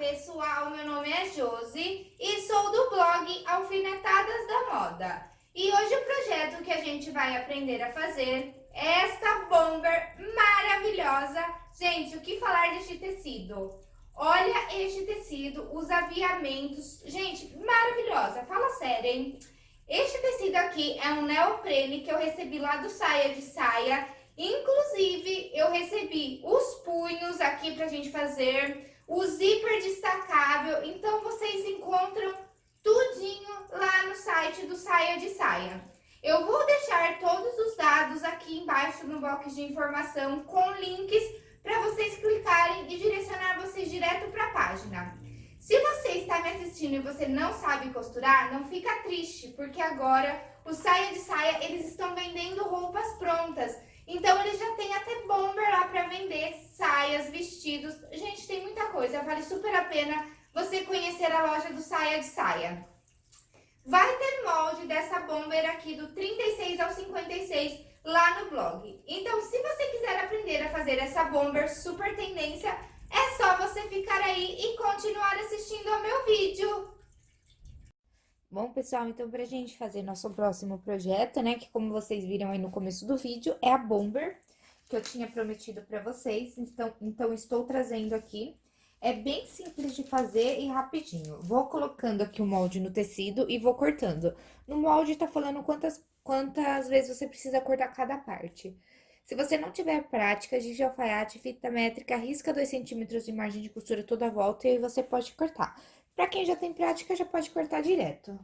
pessoal, meu nome é Josi e sou do blog Alfinetadas da Moda. E hoje o projeto que a gente vai aprender a fazer é esta bomber maravilhosa. Gente, o que falar deste tecido? Olha este tecido, os aviamentos. Gente, maravilhosa, fala sério, hein? Este tecido aqui é um neoprene que eu recebi lá do Saia de Saia. Inclusive, eu recebi os punhos aqui pra gente fazer o zíper destacável. Então, vocês encontram tudinho lá no site do Saia de Saia. Eu vou deixar todos os dados aqui embaixo no box de informação com links para vocês clicarem e direcionar vocês direto para a página. Se você está me assistindo e você não sabe costurar, não fica triste, porque agora o Saia de Saia, eles estão vendendo roupas prontas. Então, eles já têm até bomber lá para vender, saias, vestidos. Gente, coisa, vale super a pena você conhecer a loja do Saia de Saia. Vai ter molde dessa bomber aqui do 36 ao 56 lá no blog. Então, se você quiser aprender a fazer essa bomber super tendência, é só você ficar aí e continuar assistindo ao meu vídeo. Bom, pessoal, então pra gente fazer nosso próximo projeto, né, que como vocês viram aí no começo do vídeo, é a bomber, que eu tinha prometido pra vocês, então, então estou trazendo aqui. É bem simples de fazer e rapidinho. Vou colocando aqui o molde no tecido e vou cortando. No molde tá falando quantas, quantas vezes você precisa cortar cada parte. Se você não tiver prática de alfaiate, fita métrica, risca 2 centímetros de margem de costura toda a volta e aí você pode cortar. Para quem já tem prática, já pode cortar direto.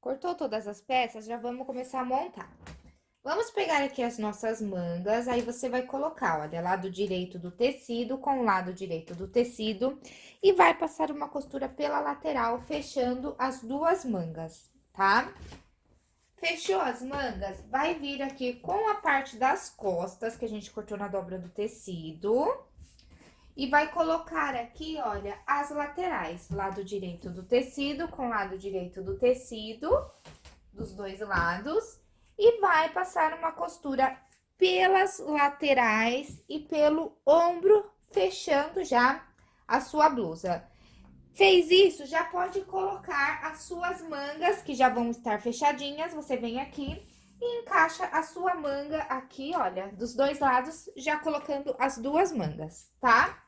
Cortou todas as peças, já vamos começar a montar. Vamos pegar aqui as nossas mangas, aí você vai colocar, olha, lado direito do tecido com o lado direito do tecido e vai passar uma costura pela lateral, fechando as duas mangas, tá? Fechou as mangas, vai vir aqui com a parte das costas, que a gente cortou na dobra do tecido, e vai colocar aqui, olha, as laterais, lado direito do tecido com lado direito do tecido, dos dois lados, e vai passar uma costura pelas laterais e pelo ombro, fechando já a sua blusa. Fez isso, já pode colocar as suas mangas, que já vão estar fechadinhas, você vem aqui e encaixa a sua manga aqui, olha, dos dois lados, já colocando as duas mangas, tá?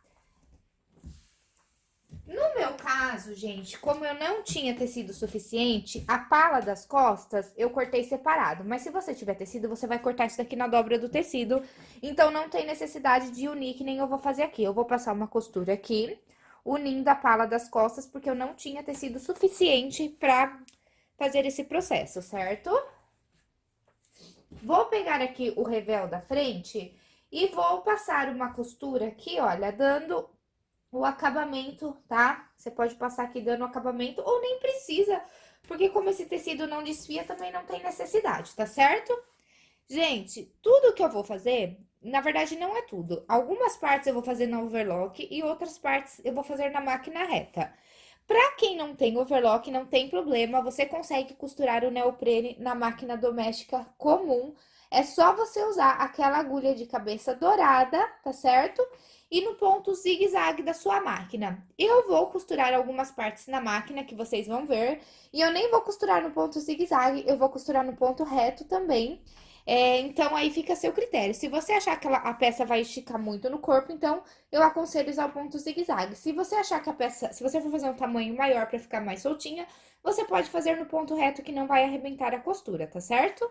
No meu caso, gente, como eu não tinha tecido suficiente, a pala das costas eu cortei separado. Mas se você tiver tecido, você vai cortar isso daqui na dobra do tecido. Então, não tem necessidade de unir, que nem eu vou fazer aqui. Eu vou passar uma costura aqui, unindo a pala das costas, porque eu não tinha tecido suficiente pra fazer esse processo, certo? Vou pegar aqui o revel da frente e vou passar uma costura aqui, olha, dando o acabamento, tá? Você pode passar aqui dando acabamento ou nem precisa, porque como esse tecido não desfia, também não tem necessidade, tá certo? Gente, tudo que eu vou fazer, na verdade não é tudo. Algumas partes eu vou fazer na overlock e outras partes eu vou fazer na máquina reta. Pra quem não tem overlock, não tem problema, você consegue costurar o neoprene na máquina doméstica comum. É só você usar aquela agulha de cabeça dourada, tá certo? e no ponto zigue-zague da sua máquina. Eu vou costurar algumas partes na máquina que vocês vão ver, e eu nem vou costurar no ponto zigue-zague, eu vou costurar no ponto reto também. É, então, aí fica a seu critério. Se você achar que ela, a peça vai esticar muito no corpo, então eu aconselho usar o ponto zigue-zague. Se você achar que a peça, se você for fazer um tamanho maior para ficar mais soltinha, você pode fazer no ponto reto que não vai arrebentar a costura, tá certo?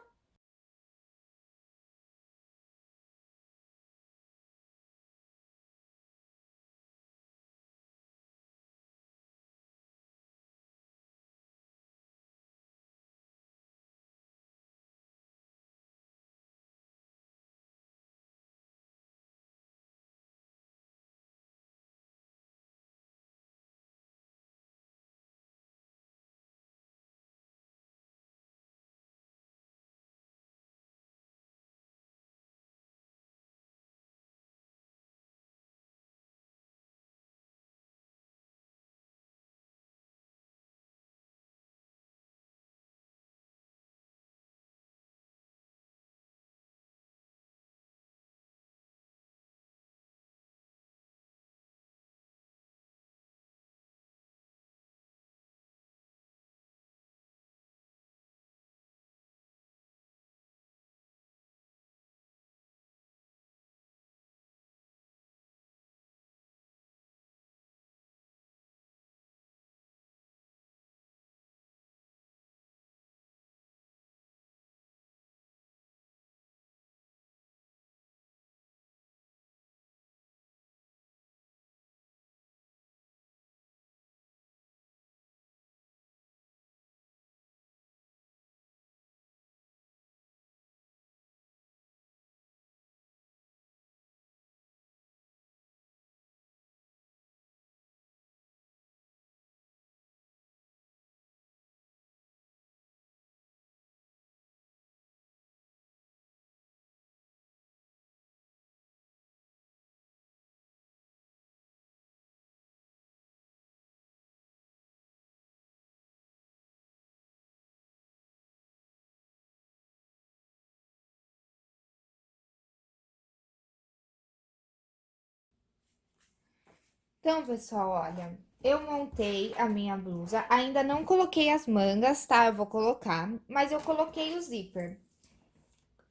Então, pessoal, olha, eu montei a minha blusa, ainda não coloquei as mangas, tá? Eu vou colocar, mas eu coloquei o zíper.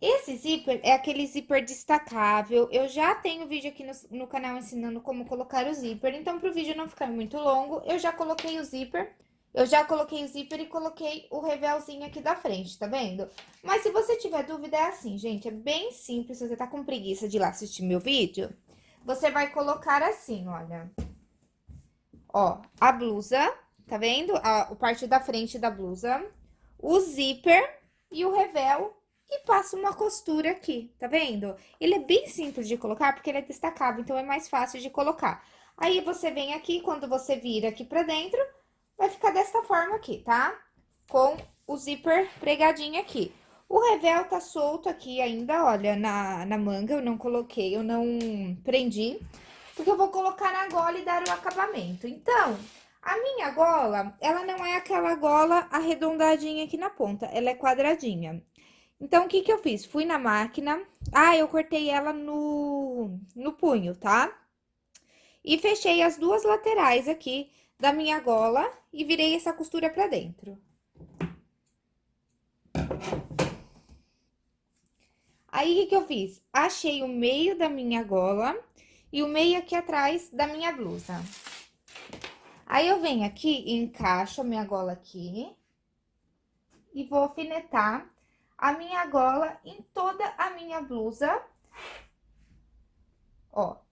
Esse zíper é aquele zíper destacável, eu já tenho vídeo aqui no, no canal ensinando como colocar o zíper, então pro vídeo não ficar muito longo, eu já coloquei o zíper, eu já coloquei o zíper e coloquei o revelzinho aqui da frente, tá vendo? Mas se você tiver dúvida, é assim, gente, é bem simples, se você tá com preguiça de ir lá assistir meu vídeo, você vai colocar assim, olha. Ó, a blusa, tá vendo? A, o parte da frente da blusa, o zíper e o revel e passa uma costura aqui, tá vendo? Ele é bem simples de colocar, porque ele é destacável, então é mais fácil de colocar. Aí, você vem aqui, quando você vira aqui pra dentro, vai ficar desta forma aqui, tá? Com o zíper pregadinho aqui. O revel tá solto aqui ainda, olha, na, na manga, eu não coloquei, eu não prendi, porque eu vou colocar na gola e dar o acabamento. Então, a minha gola, ela não é aquela gola arredondadinha aqui na ponta, ela é quadradinha. Então, o que que eu fiz? Fui na máquina, ah, eu cortei ela no, no punho, tá? E fechei as duas laterais aqui da minha gola e virei essa costura pra dentro. Aí, o que eu fiz? Achei o meio da minha gola e o meio aqui atrás da minha blusa. Aí, eu venho aqui e encaixo a minha gola aqui e vou alfinetar a minha gola em toda a minha blusa. Ó.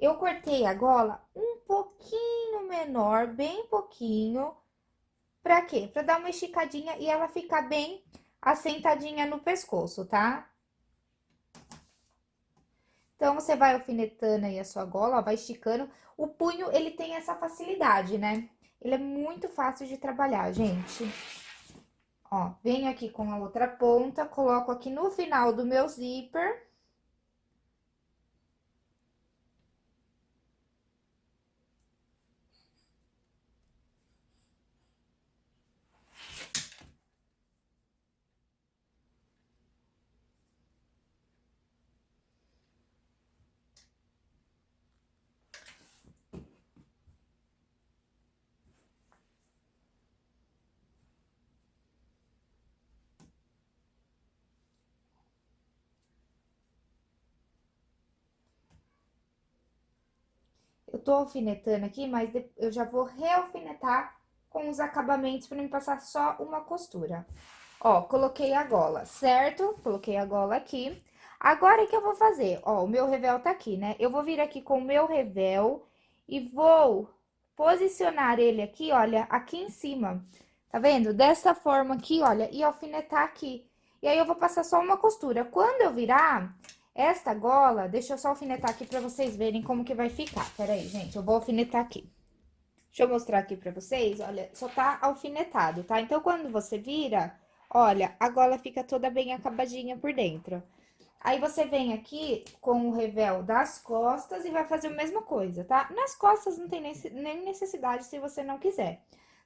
Eu cortei a gola um pouquinho menor, bem pouquinho. Pra quê? Pra dar uma esticadinha e ela ficar bem assentadinha no pescoço, tá? Então, você vai alfinetando aí a sua gola, ó, vai esticando. O punho, ele tem essa facilidade, né? Ele é muito fácil de trabalhar, gente. Ó, venho aqui com a outra ponta, coloco aqui no final do meu zíper. Eu tô alfinetando aqui, mas eu já vou realfinetar com os acabamentos para me passar só uma costura. Ó, coloquei a gola, certo? Coloquei a gola aqui. Agora, o que eu vou fazer? Ó, o meu revel tá aqui, né? Eu vou vir aqui com o meu revel e vou posicionar ele aqui, olha, aqui em cima. Tá vendo? Dessa forma aqui, olha, e alfinetar aqui. E aí, eu vou passar só uma costura. Quando eu virar esta gola, deixa eu só alfinetar aqui pra vocês verem como que vai ficar. Pera aí, gente, eu vou alfinetar aqui. Deixa eu mostrar aqui pra vocês, olha, só tá alfinetado, tá? Então, quando você vira, olha, a gola fica toda bem acabadinha por dentro. Aí, você vem aqui com o revel das costas e vai fazer a mesma coisa, tá? Nas costas não tem nem necessidade se você não quiser.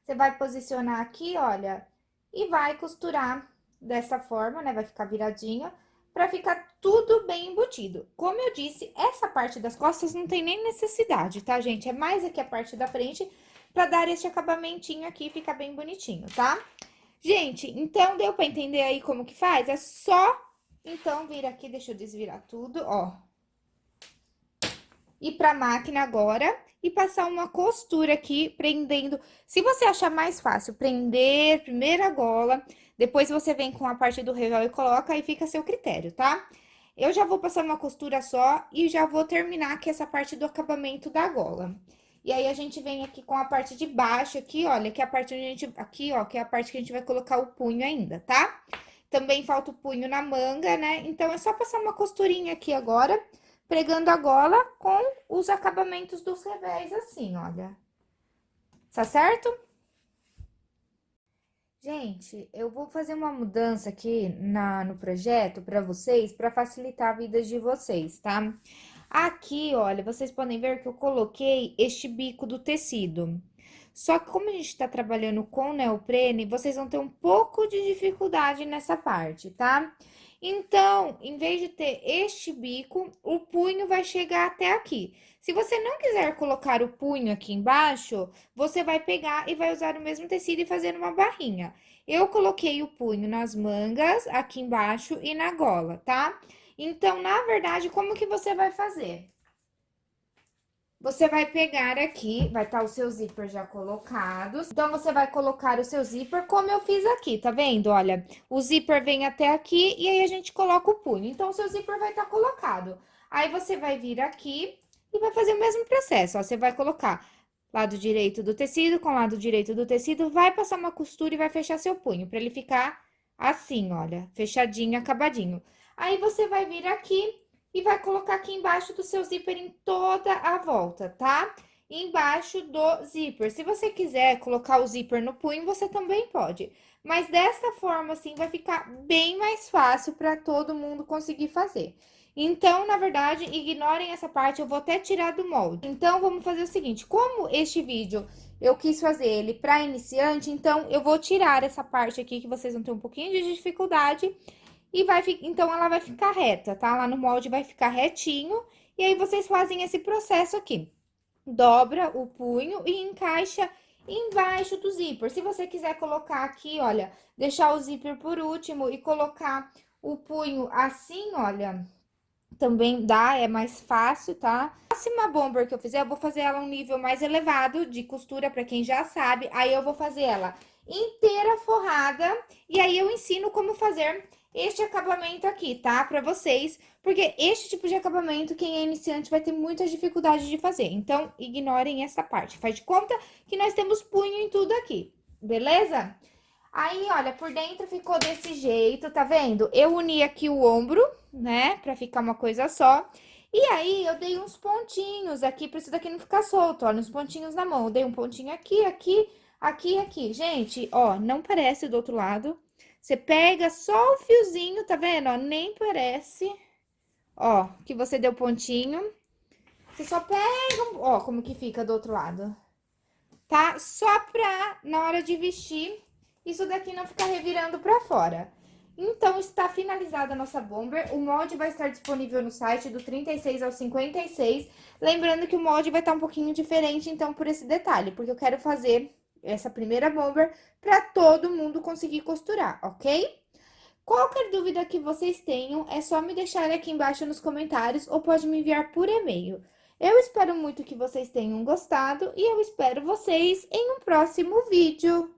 Você vai posicionar aqui, olha, e vai costurar dessa forma, né? Vai ficar viradinha, pra ficar tudo bem embutido. Como eu disse, essa parte das costas não tem nem necessidade, tá, gente? É mais aqui a parte da frente pra dar esse acabamentinho aqui ficar bem bonitinho, tá? Gente, então deu pra entender aí como que faz? É só então, vir aqui, deixa eu desvirar tudo, ó. Ir pra máquina agora e passar uma costura aqui, prendendo. Se você achar mais fácil prender primeiro a gola, depois você vem com a parte do revel e coloca, aí fica a seu critério, tá? Eu já vou passar uma costura só e já vou terminar aqui essa parte do acabamento da gola. E aí, a gente vem aqui com a parte de baixo aqui, olha, que é a parte onde a gente... Aqui, ó, que é a parte que a gente vai colocar o punho ainda? Tá? Também falta o punho na manga, né? Então, é só passar uma costurinha aqui agora, pregando a gola com os acabamentos dos revés, assim, olha. Tá certo? Gente, eu vou fazer uma mudança aqui na, no projeto para vocês, para facilitar a vida de vocês, tá? Aqui, olha, vocês podem ver que eu coloquei este bico do tecido. Só que como a gente tá trabalhando com neoprene, vocês vão ter um pouco de dificuldade nessa parte, tá? Então, em vez de ter este bico, o punho vai chegar até aqui. Se você não quiser colocar o punho aqui embaixo, você vai pegar e vai usar o mesmo tecido e fazer uma barrinha. Eu coloquei o punho nas mangas, aqui embaixo e na gola, tá? Então, na verdade, como que você vai fazer? Você vai pegar aqui, vai estar tá o seu zíper já colocados. Então, você vai colocar o seu zíper como eu fiz aqui, tá vendo? Olha, o zíper vem até aqui e aí a gente coloca o punho. Então, o seu zíper vai estar tá colocado. Aí, você vai vir aqui e vai fazer o mesmo processo, ó. Você vai colocar lado direito do tecido com lado direito do tecido, vai passar uma costura e vai fechar seu punho, pra ele ficar assim, olha, fechadinho, acabadinho. Aí, você vai vir aqui e vai colocar aqui embaixo do seu zíper em toda a volta, tá? Embaixo do zíper. Se você quiser colocar o zíper no punho, você também pode. Mas dessa forma, assim, vai ficar bem mais fácil para todo mundo conseguir fazer. Então, na verdade, ignorem essa parte, eu vou até tirar do molde. Então, vamos fazer o seguinte, como este vídeo eu quis fazer ele para iniciante, então eu vou tirar essa parte aqui que vocês vão ter um pouquinho de dificuldade e vai, então, ela vai ficar reta, tá? Lá no molde vai ficar retinho. E aí, vocês fazem esse processo aqui. Dobra o punho e encaixa embaixo do zíper. Se você quiser colocar aqui, olha, deixar o zíper por último e colocar o punho assim, olha, também dá, é mais fácil, tá? A próxima bomber que eu fizer, eu vou fazer ela um nível mais elevado de costura, pra quem já sabe. Aí, eu vou fazer ela inteira forrada, e aí eu ensino como fazer este acabamento aqui, tá? Pra vocês, porque este tipo de acabamento, quem é iniciante vai ter muita dificuldade de fazer. Então, ignorem essa parte. Faz de conta que nós temos punho em tudo aqui, beleza? Aí, olha, por dentro ficou desse jeito, tá vendo? Eu uni aqui o ombro, né, pra ficar uma coisa só. E aí, eu dei uns pontinhos aqui, pra isso daqui não ficar solto, olha, uns pontinhos na mão. Eu dei um pontinho aqui, aqui, aqui aqui. Gente, ó, não parece do outro lado, você pega só o fiozinho, tá vendo? Ó, nem parece, ó, que você deu pontinho. Você só pega, ó, como que fica do outro lado. Tá? Só pra, na hora de vestir, isso daqui não ficar revirando pra fora. Então, está finalizada a nossa bomber. O molde vai estar disponível no site do 36 ao 56. Lembrando que o molde vai estar um pouquinho diferente, então, por esse detalhe. Porque eu quero fazer essa primeira bomber para todo mundo conseguir costurar, ok? Qualquer dúvida que vocês tenham, é só me deixar aqui embaixo nos comentários ou pode me enviar por e-mail. Eu espero muito que vocês tenham gostado e eu espero vocês em um próximo vídeo.